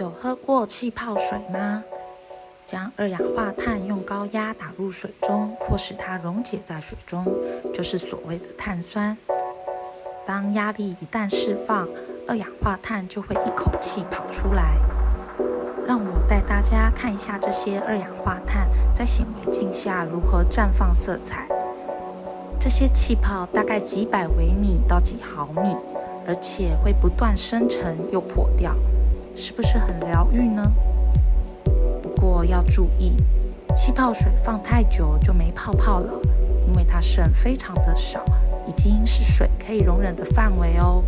有喝过气泡水吗？将二氧化碳用高压打入水中，迫使它溶解在水中，就是所谓的碳酸。当压力一旦释放，二氧化碳就会一口气跑出来。让我带大家看一下这些二氧化碳在显微镜下如何绽放色彩。这些气泡大概几百微米到几毫米，而且会不断生成又破掉，是不是很疗愈呢？不过要注意，气泡水放太久就没泡泡了，因为它剩非常的少，已经是水可以容忍的范围哦。